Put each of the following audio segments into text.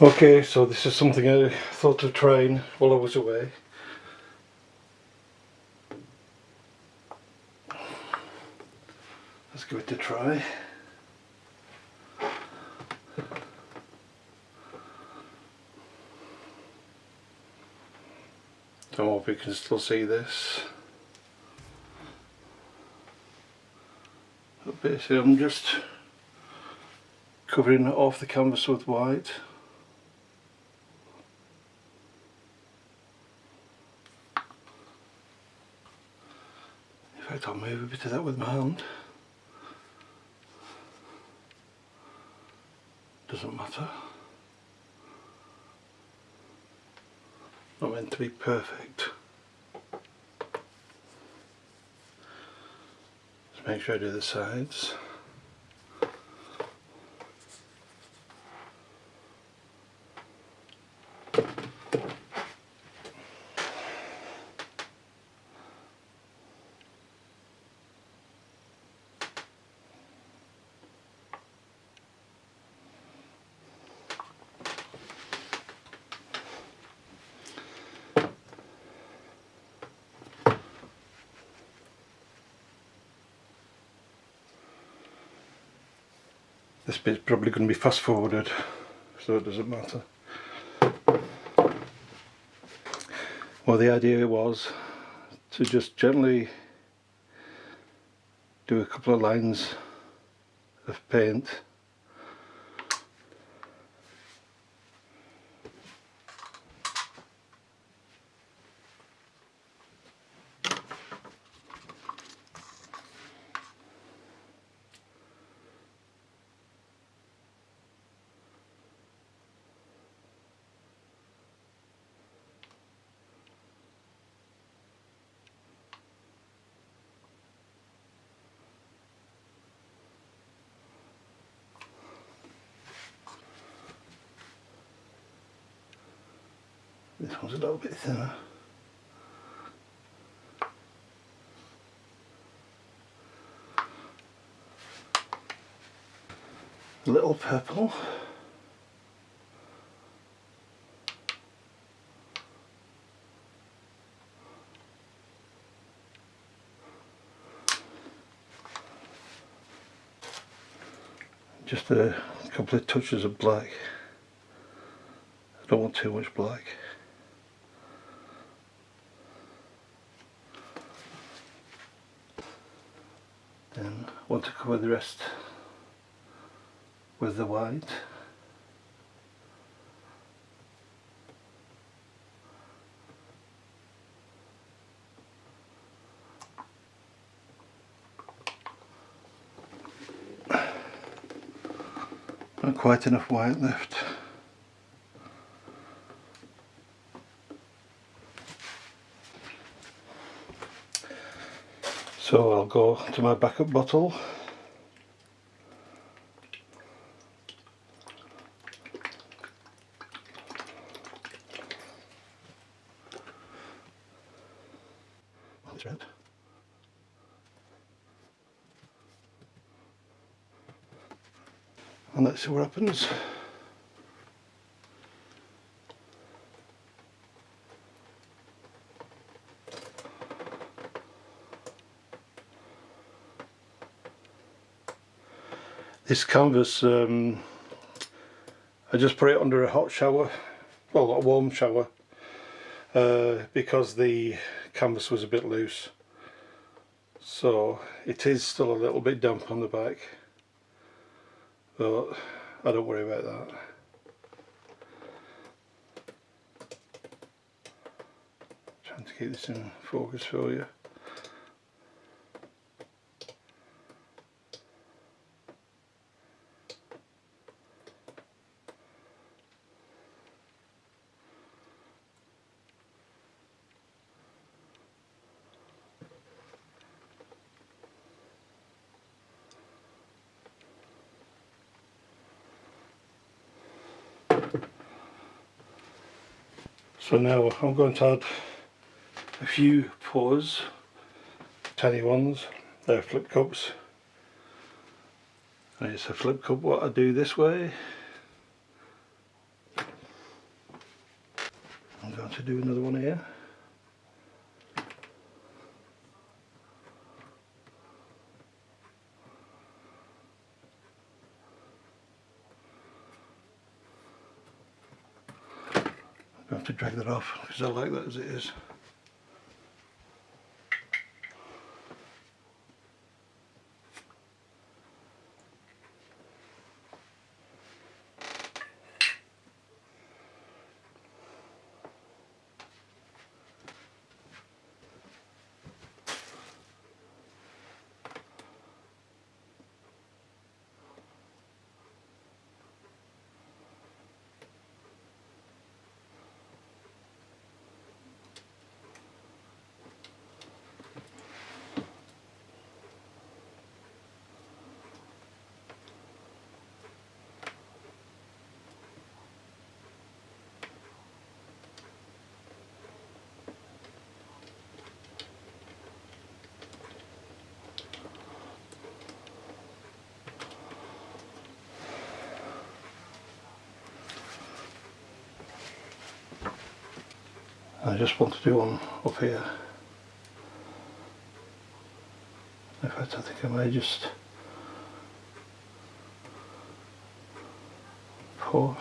Okay, so this is something I thought of trying while I was away. Let's give it a try. I hope you can still see this. But basically I'm just covering off the canvas with white. Fact I'll move a bit of that with my hand. Doesn't matter. not meant to be perfect. Just make sure I do the sides. This bit's probably going to be fast forwarded so it doesn't matter. Well the idea was to just gently do a couple of lines of paint This one's a little bit thinner. A little purple. Just a couple of touches of black. I don't want too much black. Then want to cover the rest with the white. Not quite enough white left So I'll go to my backup bottle. And let's see what happens. This canvas, um, I just put it under a hot shower, well a warm shower, uh, because the canvas was a bit loose. So it is still a little bit damp on the back, but I don't worry about that. Trying to keep this in focus for you. So now I'm going to add a few pours, tiny ones, they're flip cups. And it's a flip cup what I do this way. I'm going to do another one here. Have to drag that off because I like that as it is. I just want to do one up here. In fact, I think I may just pour.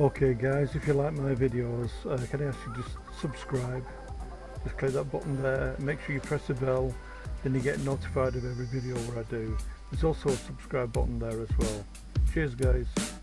Okay guys, if you like my videos, uh, can I ask you just subscribe? Just click that button there, make sure you press the bell, then you get notified of every video where I do. There's also a subscribe button there as well. Cheers guys.